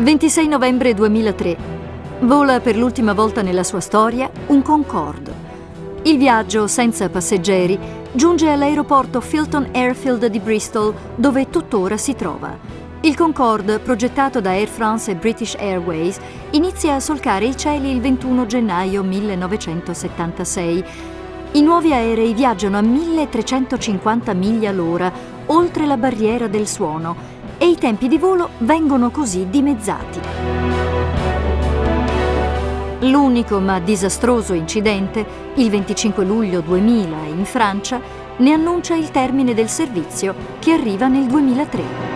26 novembre 2003. Vola per l'ultima volta nella sua storia un Concorde. Il viaggio, senza passeggeri, giunge all'aeroporto Filton Airfield di Bristol, dove tuttora si trova. Il Concorde, progettato da Air France e British Airways, inizia a solcare i cieli il 21 gennaio 1976. I nuovi aerei viaggiano a 1350 miglia l'ora, oltre la barriera del suono, e i tempi di volo vengono così dimezzati. L'unico ma disastroso incidente, il 25 luglio 2000 in Francia, ne annuncia il termine del servizio che arriva nel 2003.